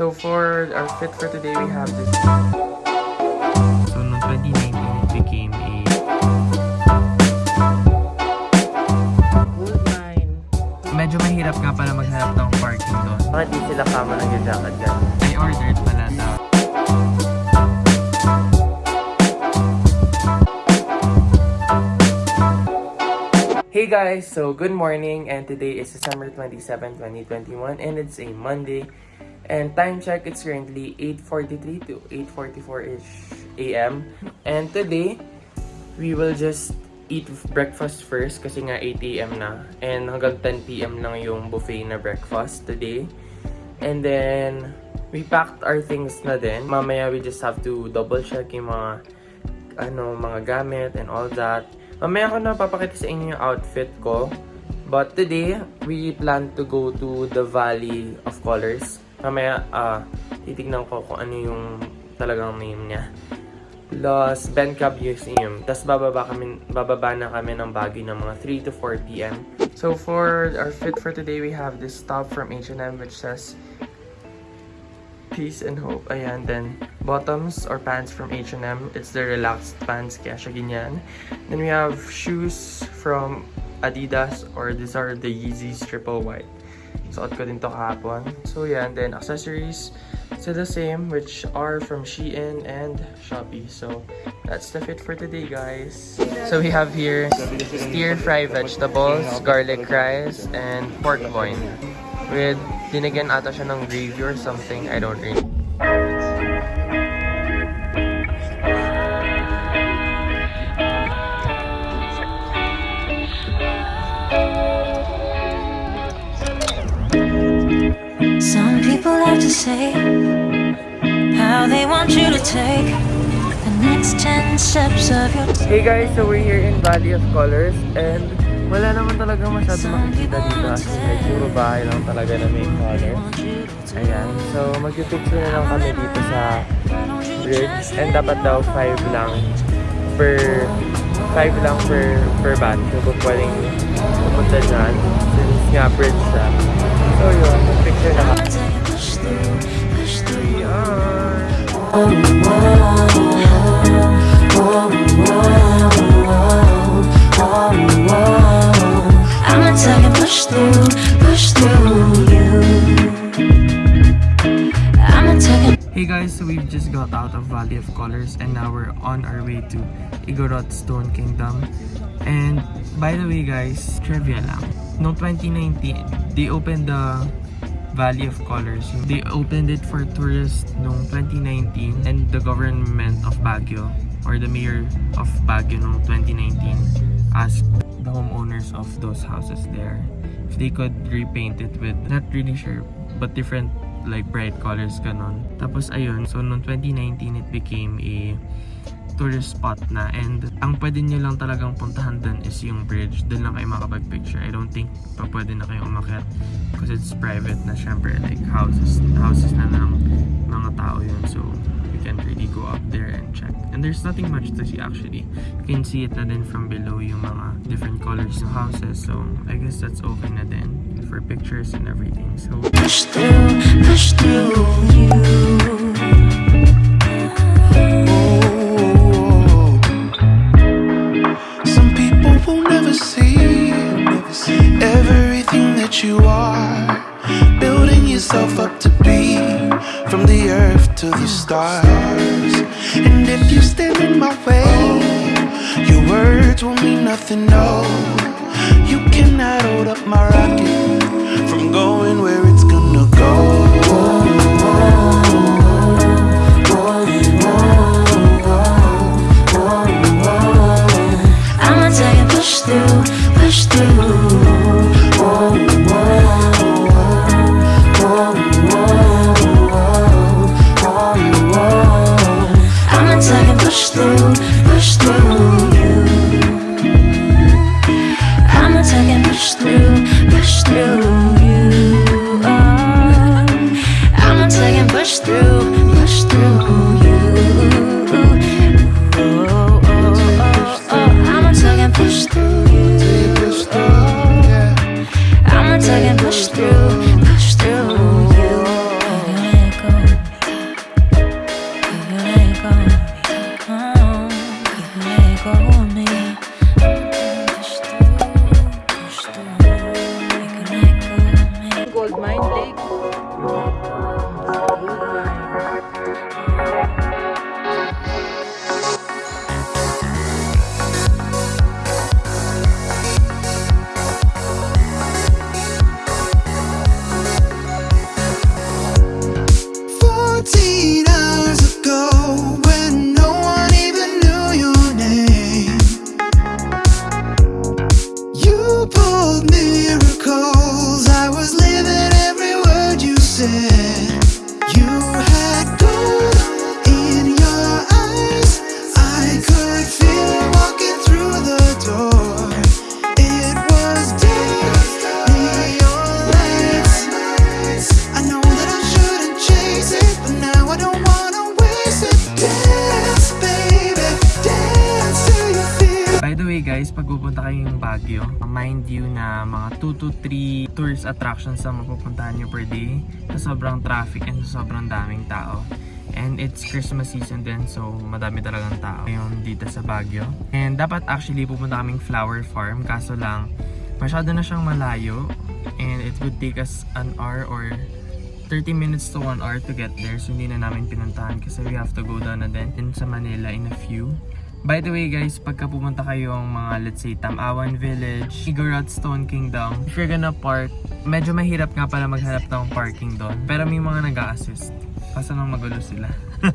So for our fit for today, we have this. So, noong 2019, it became a... Good nine. Medyo mahirap nga pala maghanap ng parking doon. Bakit di sila kama nag-jacket dyan? I ordered pala na Hey guys, so good morning and today is December 27, 2021 and it's a Monday and time check it's currently 8.43 to 8.44ish a.m. and today we will just eat breakfast first kasi nga 8 a.m. na and hanggang 10 p.m. lang yung buffet na breakfast today and then we packed our things na din mamaya we just have to double check yung mga ano mga gamit and all that Mamaya ko na papakita sa inyo yung outfit ko. But today, we plan to go to the Valley of Colors. Mamaya, ah, titignan ko kung ano yung talagang name niya. Los Bencab Museum. Tapos bababa, kami, bababa na kami ng Baguio ng mga 3 to 4 p.m. So for our fit for today, we have this top from H&M which says peace and hope. Ayan, then bottoms or pants from H&M. It's the relaxed pants, kaya siya ganyan. Then we have shoes from Adidas or these are the Yeezys Triple White. Suot ko din to kahapon. So and then accessories, still the same, which are from Shein and Shopee. So that's the fit for today, guys. So we have here stir-fry vegetables, garlic rice, and pork loin. With dinagyan ata siya ng gravy or something, I don't really. To say how they want you to take the next 10 steps of your Hey guys, so we're here in Valley of Colors and wala naman talaga masyado makikita dito like, puro bahay lang talaga na may color. Ayan, so mag-picture na lang kami dito sa bridge and dapat daw 5 lang per 5 lang per per van so pwedeng pumunta dyan since nga bridge siya. So yun, mag-picture na kami. Hey guys, so we've just got out of Valley of Colors and now we're on our way to Igorot Stone Kingdom. And by the way guys, trivia lang. Noong 2019, they opened the Valley of Colors. They opened it for tourists noong 2019 and the government of Baguio or the mayor of Baguio noong 2019 asked the homeowners of those houses there if they could repaint it with, not really sure, but different like bright colors ganon. Tapos ayun, so noong 2019 it became a tourist spot na and ang pwede nyo lang talagang puntahan dun is yung bridge. Doon lang kayo makapag-picture. I don't think pa pwede na kayo umakyat because it's private na syempre like houses houses na ng mga tao yun. So you can't really go up there and check. And there's nothing much to see actually. You can see it na din from below yung mga different colors ng houses. So I guess that's okay na din for pictures and everything. So push through, push through you. You are. Building yourself up to be from the earth to the stars. And if you stand in my way, your words will mean nothing, no. You cannot hold up my rocket from going where pupunta kayong Baguio, mind you na mga 2 to 3 tourist attractions ang mapupuntahan nyo per day sa sobrang traffic and sa sobrang daming tao. And it's Christmas season din, so madami talagang tao ngayon dito sa Baguio. And dapat actually pupunta kaming flower farm, kaso lang masyado na siyang malayo and it would take us an hour or 30 minutes to 1 hour to get there. So hindi na namin pinuntahan kasi we have to go down na din in sa Manila in a few. By the way guys, pagka pumunta kayong mga let's say Tamawan Village, Igorot Stone Kingdom, if you're gonna park, medyo mahirap nga pala maghanap ng parking doon. Pero may mga nag assist Kaso nang magulo sila.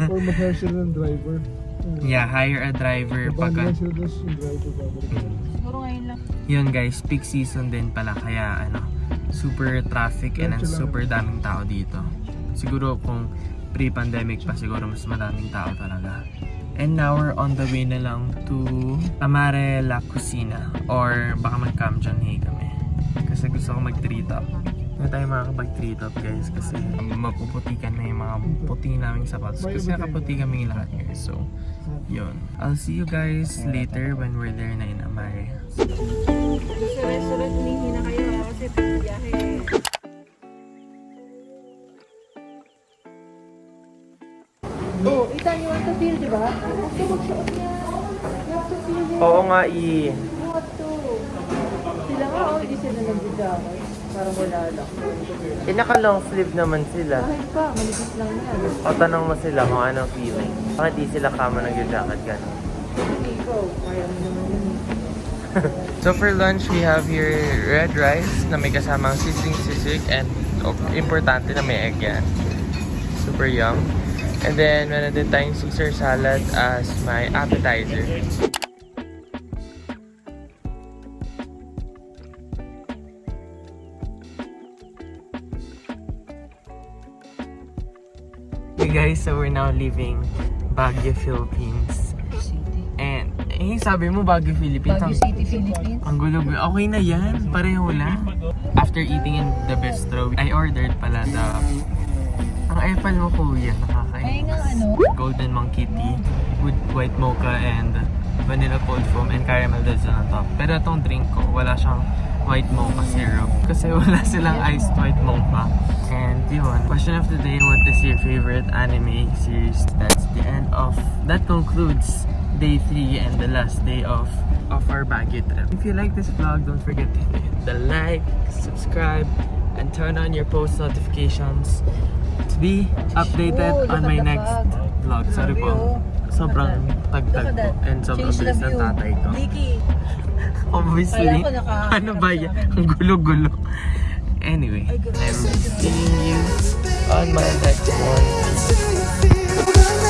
Or mag-hire sila ng driver. yeah, hire a driver pagka... sila dos yung driver babalik. Siguro ngayon lang. Yun guys, peak season din pala kaya ano, super traffic and super daming tao dito. Siguro kung pre-pandemic pa siguro mas madaming tao talaga. And now we're on the way na lang to Amare La Cocina or baka mag-Cam Hey kami. Kasi gusto ko mag-tree top. Hindi tayo makakapag-tree top guys kasi mapuputikan na yung mga puti naming sapatos kasi nakaputi kami lahat guys. So, yun. I'll see you guys later when we're there na in Amare. Susunod-sunod humihi na kayo kasi biyahe. Ba? Gusto magsuot niya. You have to feel it. Oo nga, i. You have to. Sila nga, oh, hindi sila nag-jacket. Parang wala lang. Eh, naka-long sleeve naman sila. Kahit pa, malipis lang yan. O tanong mo sila kung anong feeling. Bakit di sila kama nag-jacket gano'n? Hindi ko, kaya mo naman yun. So for lunch, we have here red rice na may kasamang sizzling sisig and oh, importante na may egg yan. Super yum. And then, meron din tayong Caesar salad as my appetizer. Hey guys, so we're now leaving Baguio, Philippines. And, eh, sabi mo Baguio, Philippines. Baguio City, Philippines. ang gulo Okay na yan. Pareho lang. After eating in the bistro, I ordered pala the... Epal mo kuya, nakakainis. ano. Golden Monkey Tea with white mocha and vanilla cold foam and caramel dulce on top. Pero itong drink ko, wala siyang white mocha syrup. Kasi wala silang iced white mocha. And yun, question of the day, what is your favorite anime series? That's the end of, that concludes day 3 and the last day of of our Baguio trip. If you like this vlog, don't forget to hit the like, subscribe, and turn on your post notifications be updated on my next vlog. Sorry po. Sobrang tagtag po and sobrang bilis ng tatay ko. Obviously, ano ba yan? Ang gulo-gulo. Anyway. I'm seeing you on my next one.